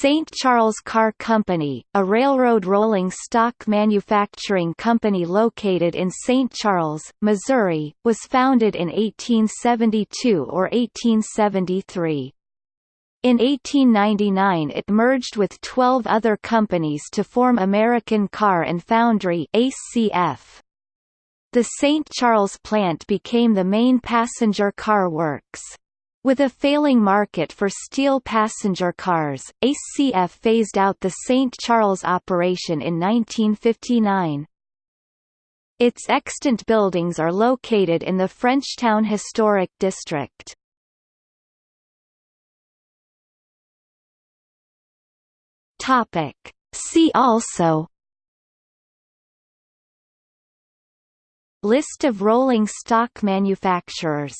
St. Charles Car Company, a railroad rolling stock manufacturing company located in St. Charles, Missouri, was founded in 1872 or 1873. In 1899 it merged with 12 other companies to form American Car and Foundry ACF. The St. Charles plant became the main passenger car works. With a failing market for steel passenger cars, ACF phased out the St. Charles operation in 1959. Its extant buildings are located in the Frenchtown Historic District. See also List of rolling stock manufacturers